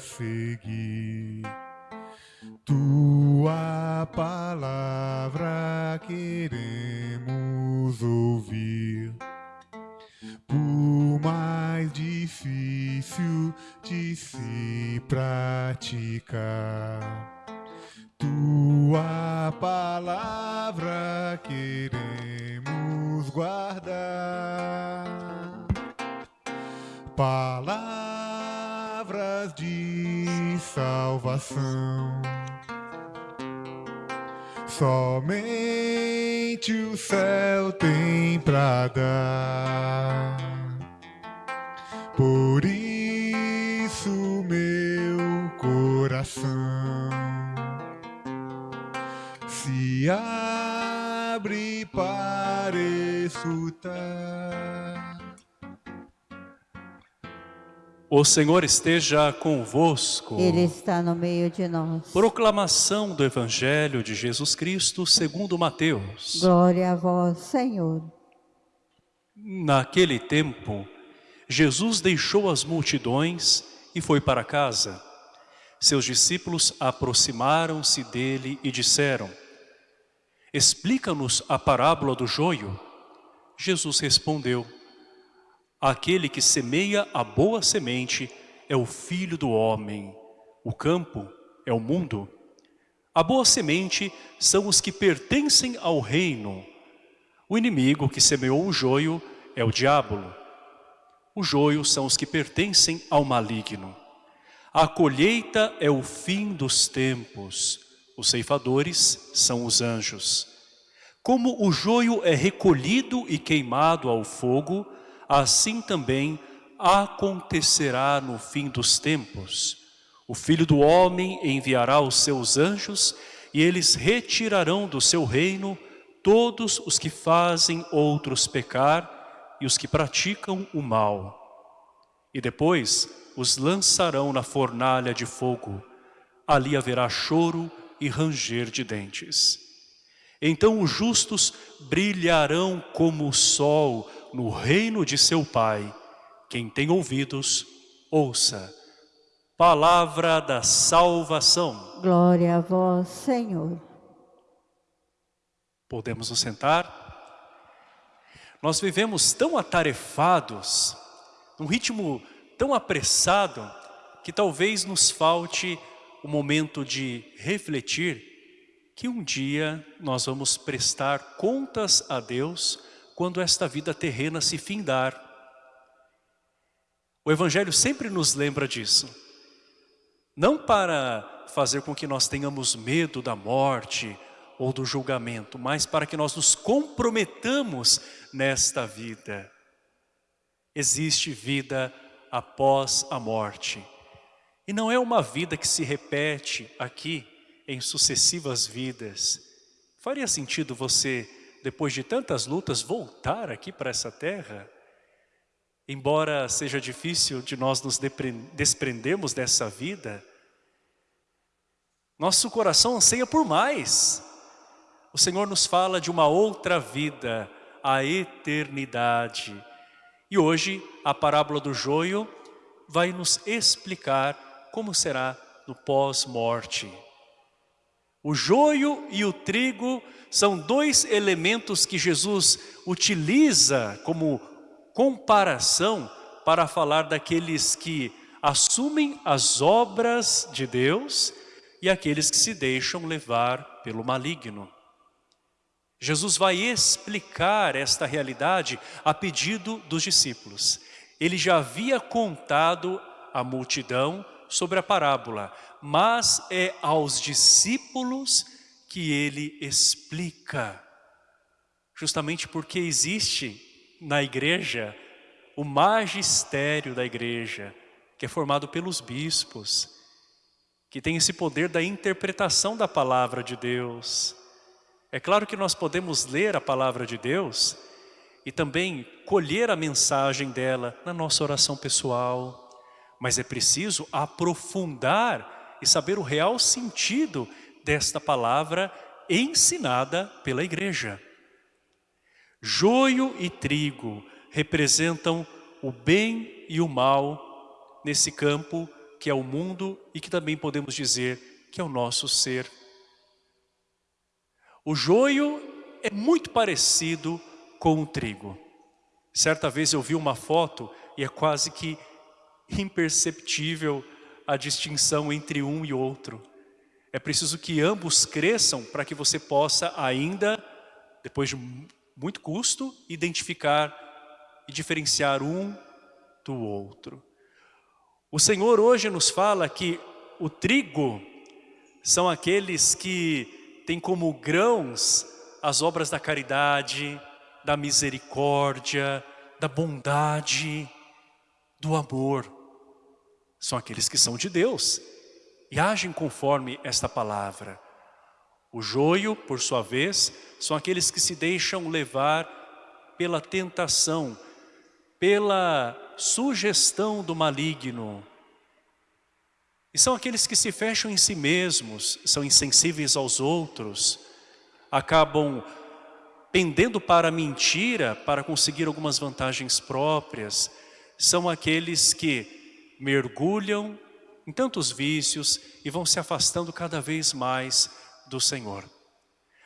seguir. Tua palavra queremos ouvir. Por mais difícil de se praticar tua palavra queremos guardar. De salvação. Somente o céu tem pra dar. Por isso, meu coração se abre para escutar. O Senhor esteja convosco. Ele está no meio de nós. Proclamação do Evangelho de Jesus Cristo segundo Mateus. Glória a vós, Senhor. Naquele tempo, Jesus deixou as multidões e foi para casa. Seus discípulos aproximaram-se dele e disseram, Explica-nos a parábola do joio. Jesus respondeu, Aquele que semeia a boa semente é o filho do homem. O campo é o mundo. A boa semente são os que pertencem ao reino. O inimigo que semeou o joio é o diabo. O joio são os que pertencem ao maligno. A colheita é o fim dos tempos. Os ceifadores são os anjos. Como o joio é recolhido e queimado ao fogo, assim também acontecerá no fim dos tempos. O Filho do Homem enviará os seus anjos e eles retirarão do seu reino todos os que fazem outros pecar e os que praticam o mal. E depois os lançarão na fornalha de fogo. Ali haverá choro e ranger de dentes. Então os justos brilharão como o sol no reino de seu Pai. Quem tem ouvidos, ouça. Palavra da salvação. Glória a vós, Senhor. Podemos nos sentar? Nós vivemos tão atarefados, num ritmo tão apressado, que talvez nos falte o momento de refletir que um dia nós vamos prestar contas a Deus quando esta vida terrena se findar. O Evangelho sempre nos lembra disso. Não para fazer com que nós tenhamos medo da morte ou do julgamento, mas para que nós nos comprometamos nesta vida. Existe vida após a morte. E não é uma vida que se repete aqui em sucessivas vidas. Faria sentido você, depois de tantas lutas, voltar aqui para essa terra? Embora seja difícil de nós nos desprendermos dessa vida, nosso coração anseia por mais. O Senhor nos fala de uma outra vida, a eternidade. E hoje, a parábola do joio vai nos explicar como será no pós-morte. O joio e o trigo são dois elementos que Jesus utiliza como comparação para falar daqueles que assumem as obras de Deus e aqueles que se deixam levar pelo maligno. Jesus vai explicar esta realidade a pedido dos discípulos. Ele já havia contado à multidão sobre a parábola, mas é aos discípulos que ele explica. Justamente porque existe na igreja o magistério da igreja, que é formado pelos bispos, que tem esse poder da interpretação da palavra de Deus. É claro que nós podemos ler a palavra de Deus e também colher a mensagem dela na nossa oração pessoal, mas é preciso aprofundar e saber o real sentido desta palavra ensinada pela igreja. Joio e trigo representam o bem e o mal nesse campo que é o mundo e que também podemos dizer que é o nosso ser. O joio é muito parecido com o trigo. Certa vez eu vi uma foto e é quase que imperceptível a distinção entre um e outro. É preciso que ambos cresçam para que você possa ainda, depois de muito custo, identificar e diferenciar um do outro. O Senhor hoje nos fala que o trigo são aqueles que têm como grãos as obras da caridade, da misericórdia, da bondade, do amor. São aqueles que são de Deus e agem conforme esta palavra. O joio, por sua vez, são aqueles que se deixam levar pela tentação, pela sugestão do maligno. E são aqueles que se fecham em si mesmos, são insensíveis aos outros, acabam pendendo para a mentira para conseguir algumas vantagens próprias. São aqueles que mergulham em tantos vícios e vão se afastando cada vez mais do Senhor.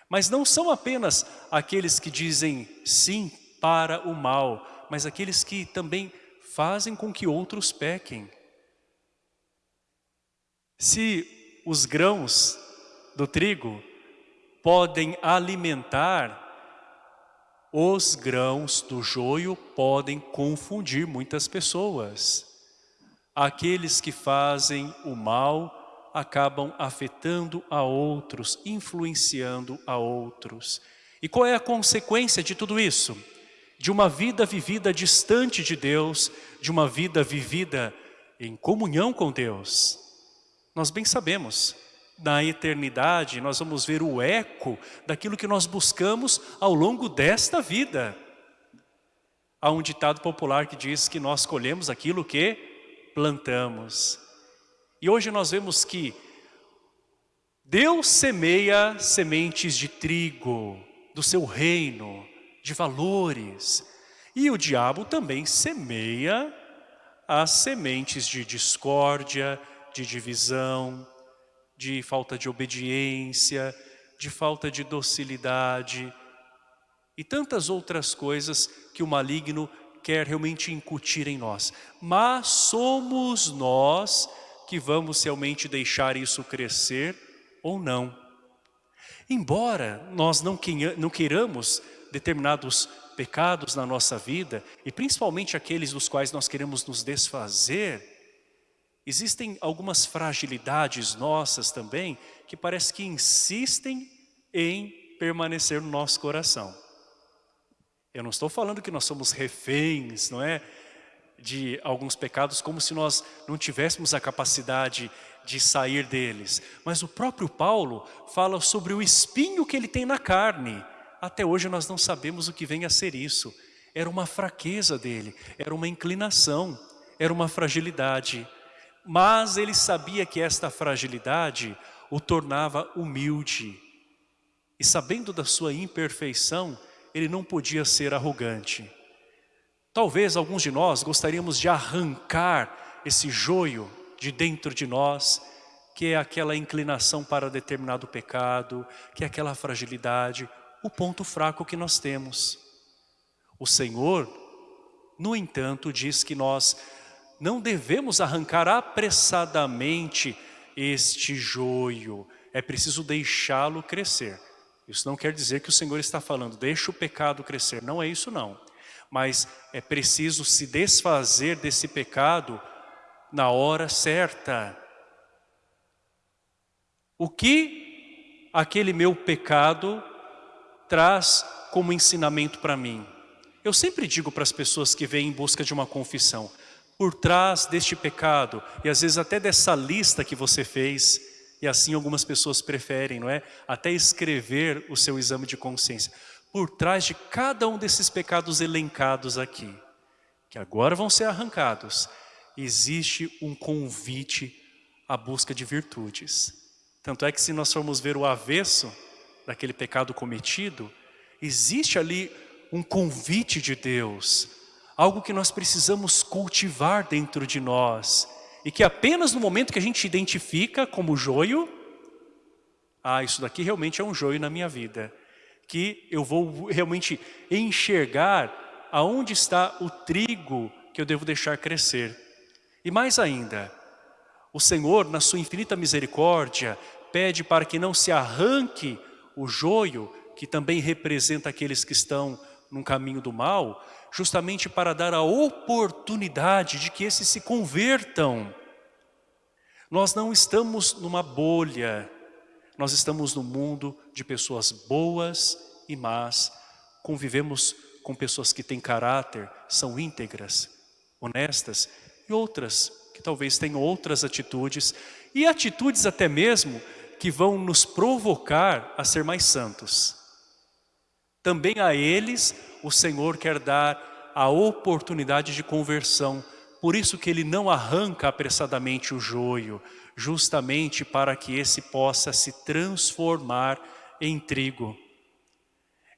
Mas não são apenas aqueles que dizem sim para o mal, mas aqueles que também fazem com que outros pequem. Se os grãos do trigo podem alimentar, os grãos do joio podem confundir muitas pessoas. Aqueles que fazem o mal acabam afetando a outros, influenciando a outros. E qual é a consequência de tudo isso? De uma vida vivida distante de Deus, de uma vida vivida em comunhão com Deus. Nós bem sabemos, na eternidade nós vamos ver o eco daquilo que nós buscamos ao longo desta vida. Há um ditado popular que diz que nós colhemos aquilo que plantamos. E hoje nós vemos que Deus semeia sementes de trigo, do seu reino, de valores. E o diabo também semeia as sementes de discórdia, de divisão, de falta de obediência, de falta de docilidade e tantas outras coisas que o maligno quer realmente incutir em nós. Mas somos nós que vamos realmente deixar isso crescer ou não. Embora nós não queiramos determinados pecados na nossa vida, e principalmente aqueles dos quais nós queremos nos desfazer, existem algumas fragilidades nossas também, que parece que insistem em permanecer no nosso coração. Eu não estou falando que nós somos reféns, não é? De alguns pecados, como se nós não tivéssemos a capacidade de sair deles. Mas o próprio Paulo fala sobre o espinho que ele tem na carne. Até hoje nós não sabemos o que vem a ser isso. Era uma fraqueza dele, era uma inclinação, era uma fragilidade. Mas ele sabia que esta fragilidade o tornava humilde. E sabendo da sua imperfeição, ele não podia ser arrogante. Talvez alguns de nós gostaríamos de arrancar esse joio de dentro de nós, que é aquela inclinação para determinado pecado, que é aquela fragilidade, o ponto fraco que nós temos. O Senhor, no entanto, diz que nós não devemos arrancar apressadamente este joio, é preciso deixá-lo crescer. Isso não quer dizer que o Senhor está falando, deixa o pecado crescer. Não é isso não. Mas é preciso se desfazer desse pecado na hora certa. O que aquele meu pecado traz como ensinamento para mim? Eu sempre digo para as pessoas que vêm em busca de uma confissão, por trás deste pecado, e às vezes até dessa lista que você fez, e assim algumas pessoas preferem, não é? Até escrever o seu exame de consciência. Por trás de cada um desses pecados elencados aqui, que agora vão ser arrancados, existe um convite à busca de virtudes. Tanto é que se nós formos ver o avesso daquele pecado cometido, existe ali um convite de Deus, algo que nós precisamos cultivar dentro de nós, e que apenas no momento que a gente identifica como joio, ah, isso daqui realmente é um joio na minha vida, que eu vou realmente enxergar aonde está o trigo que eu devo deixar crescer. E mais ainda, o Senhor, na sua infinita misericórdia, pede para que não se arranque o joio, que também representa aqueles que estão num caminho do mal, justamente para dar a oportunidade de que esses se convertam. Nós não estamos numa bolha, nós estamos no mundo de pessoas boas e más, convivemos com pessoas que têm caráter, são íntegras, honestas, e outras que talvez tenham outras atitudes, e atitudes até mesmo que vão nos provocar a ser mais santos. Também a eles o Senhor quer dar a oportunidade de conversão, por isso que Ele não arranca apressadamente o joio, justamente para que esse possa se transformar em trigo.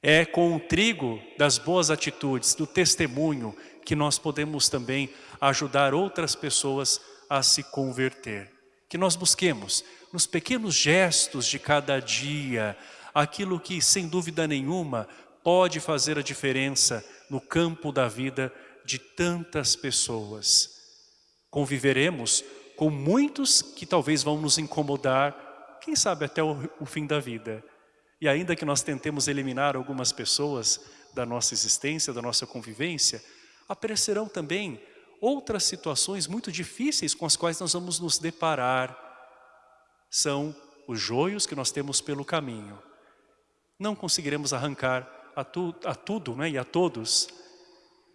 É com o trigo das boas atitudes, do testemunho, que nós podemos também ajudar outras pessoas a se converter. Que nós busquemos nos pequenos gestos de cada dia, aquilo que sem dúvida nenhuma pode fazer a diferença no campo da vida de tantas pessoas. Conviveremos com muitos que talvez vão nos incomodar, quem sabe até o, o fim da vida. E ainda que nós tentemos eliminar algumas pessoas da nossa existência, da nossa convivência, aparecerão também outras situações muito difíceis com as quais nós vamos nos deparar. São os joios que nós temos pelo caminho. Não conseguiremos arrancar a, tu, a tudo né, e a todos,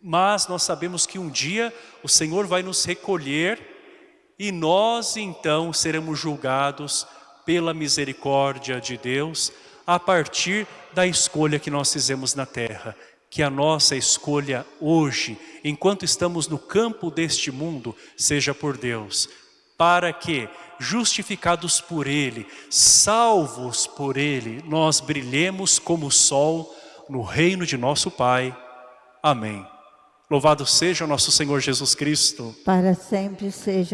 mas nós sabemos que um dia o Senhor vai nos recolher e nós então seremos julgados pela misericórdia de Deus a partir da escolha que nós fizemos na terra que a nossa escolha hoje, enquanto estamos no campo deste mundo, seja por Deus, para que, justificados por Ele, salvos por Ele, nós brilhemos como o sol no reino de nosso Pai. Amém. Louvado seja o nosso Senhor Jesus Cristo. Para sempre seja